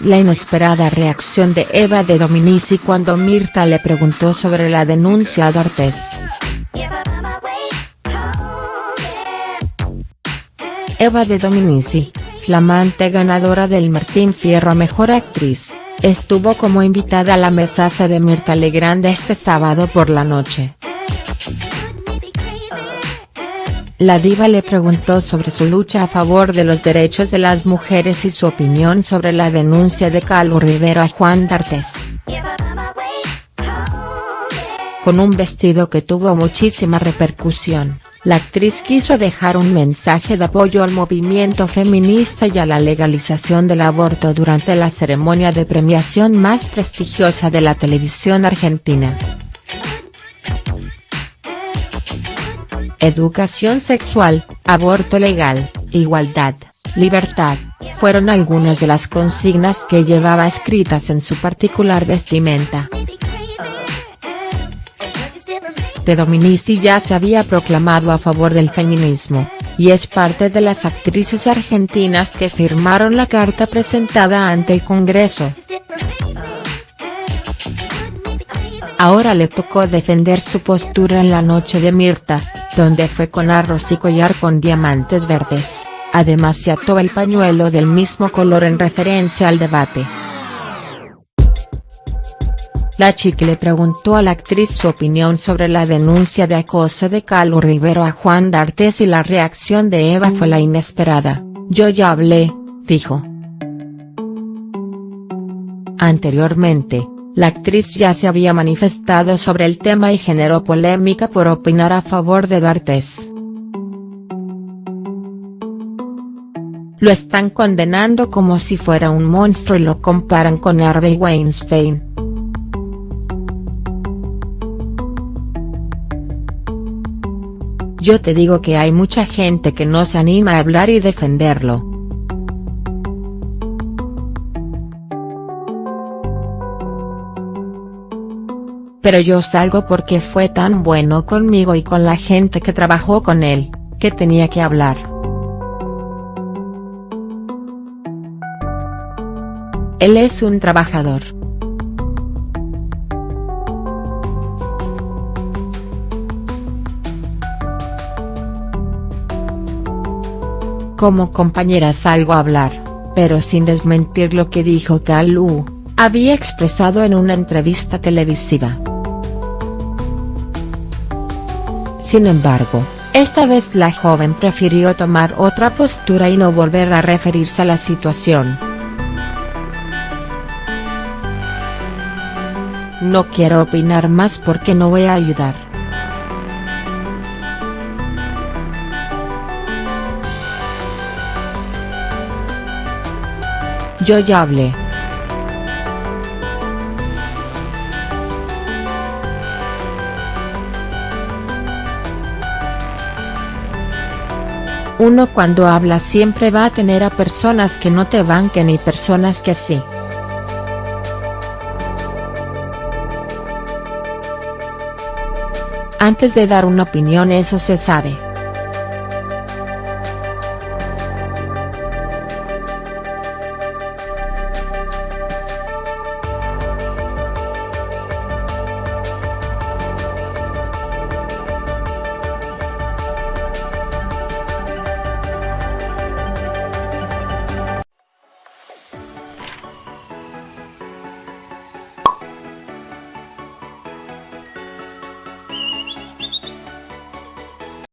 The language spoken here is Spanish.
La inesperada reacción de Eva de Dominici cuando Mirta le preguntó sobre la denuncia a D'Artes. Eva de Dominici, flamante ganadora del Martín Fierro a Mejor Actriz, estuvo como invitada a la mesaza de Mirta Legrand este sábado por la noche. La diva le preguntó sobre su lucha a favor de los derechos de las mujeres y su opinión sobre la denuncia de Calu Rivero a Juan D'Artes. Con un vestido que tuvo muchísima repercusión, la actriz quiso dejar un mensaje de apoyo al movimiento feminista y a la legalización del aborto durante la ceremonia de premiación más prestigiosa de la televisión argentina. Educación sexual, aborto legal, igualdad, libertad, fueron algunas de las consignas que llevaba escritas en su particular vestimenta. de Dominici ya se había proclamado a favor del feminismo, y es parte de las actrices argentinas que firmaron la carta presentada ante el Congreso. Ahora le tocó defender su postura en la noche de Mirta, donde fue con arroz y collar con diamantes verdes, además se ató el pañuelo del mismo color en referencia al debate. La chica le preguntó a la actriz su opinión sobre la denuncia de acoso de Calu Rivero a Juan D'Artes y la reacción de Eva fue la inesperada, yo ya hablé, dijo. Anteriormente, la actriz ya se había manifestado sobre el tema y generó polémica por opinar a favor de D'Artes. Lo están condenando como si fuera un monstruo y lo comparan con Harvey Weinstein. Yo te digo que hay mucha gente que no se anima a hablar y defenderlo. Pero yo salgo porque fue tan bueno conmigo y con la gente que trabajó con él, que tenía que hablar. Él es un trabajador. Como compañera salgo a hablar, pero sin desmentir lo que dijo Kalu, había expresado en una entrevista televisiva. Sin embargo, esta vez la joven prefirió tomar otra postura y no volver a referirse a la situación. No quiero opinar más porque no voy a ayudar. Yo ya hablé. Uno cuando habla siempre va a tener a personas que no te banquen y personas que sí. Antes de dar una opinión eso se sabe.